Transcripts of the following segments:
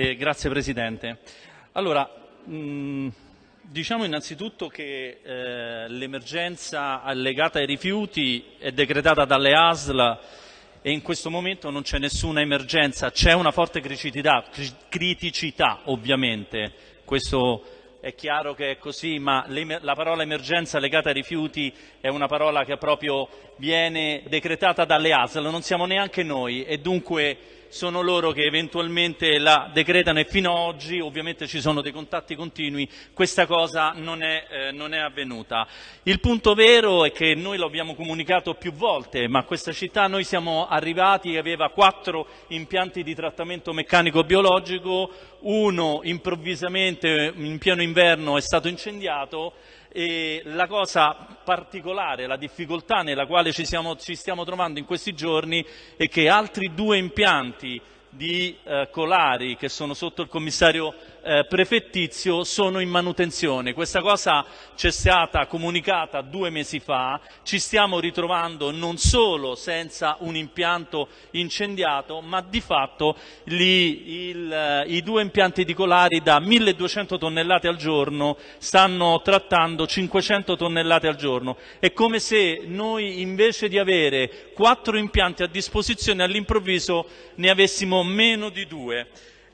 Eh, grazie Presidente. Allora, mh, diciamo innanzitutto che eh, l'emergenza legata ai rifiuti è decretata dalle ASL e in questo momento non c'è nessuna emergenza, c'è una forte criticità, criticità ovviamente, questo è chiaro che è così, ma la parola emergenza legata ai rifiuti è una parola che proprio viene decretata dalle ASL, non siamo neanche noi. E dunque sono loro che eventualmente la decretano e fino ad oggi ovviamente ci sono dei contatti continui, questa cosa non è, eh, non è avvenuta. Il punto vero è che noi lo abbiamo comunicato più volte, ma questa città noi siamo arrivati aveva quattro impianti di trattamento meccanico biologico, uno improvvisamente in pieno inverno è stato incendiato e la cosa particolare, la difficoltà nella quale ci, siamo, ci stiamo trovando in questi giorni è che altri due impianti di eh, Colari che sono sotto il commissario eh, prefettizio sono in manutenzione. Questa cosa ci è stata comunicata due mesi fa, ci stiamo ritrovando non solo senza un impianto incendiato, ma di fatto lì il, eh, i due impianti di Colari da 1200 tonnellate al giorno stanno trattando 500 tonnellate al giorno. È come se noi invece di avere quattro impianti a disposizione all'improvviso ne avessimo meno di due.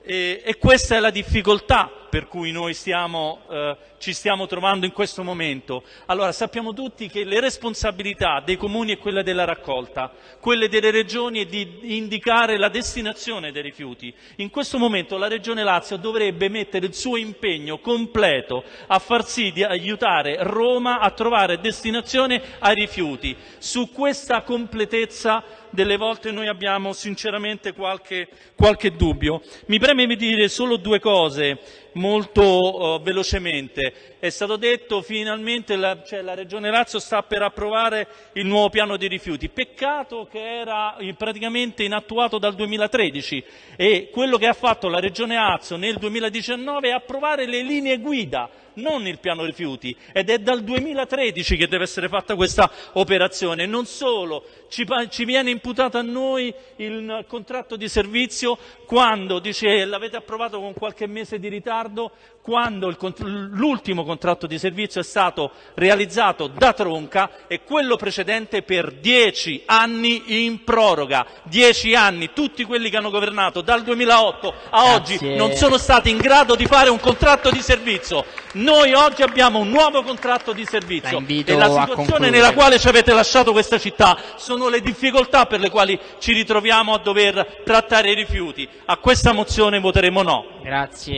E, e questa è la difficoltà per cui noi stiamo, eh, ci stiamo trovando in questo momento. Allora sappiamo tutti che le responsabilità dei comuni è quella della raccolta, quelle delle regioni è di indicare la destinazione dei rifiuti. In questo momento la Regione Lazio dovrebbe mettere il suo impegno completo a far sì di aiutare Roma a trovare destinazione ai rifiuti. Su questa completezza delle volte noi abbiamo sinceramente qualche, qualche dubbio. Mi preme dire solo due cose molto uh, velocemente. È stato detto finalmente la, cioè, la Regione Lazio sta per approvare il nuovo piano di rifiuti. Peccato che era praticamente inattuato dal 2013 e quello che ha fatto la Regione Lazio nel 2019 è approvare le linee guida non il piano rifiuti ed è dal 2013 che deve essere fatta questa operazione. Non solo, ci, ci viene imputato a noi il contratto di servizio quando, dice, l'avete approvato con qualche mese di ritardo, quando l'ultimo contratto di servizio è stato realizzato da Tronca e quello precedente per dieci anni in proroga. Dieci anni, tutti quelli che hanno governato dal 2008 a Grazie. oggi non sono stati in grado di fare un contratto di servizio. Noi oggi abbiamo un nuovo contratto di servizio la e la situazione nella quale ci avete lasciato questa città sono le difficoltà per le quali ci ritroviamo a dover trattare i rifiuti. A questa mozione voteremo no. Grazie.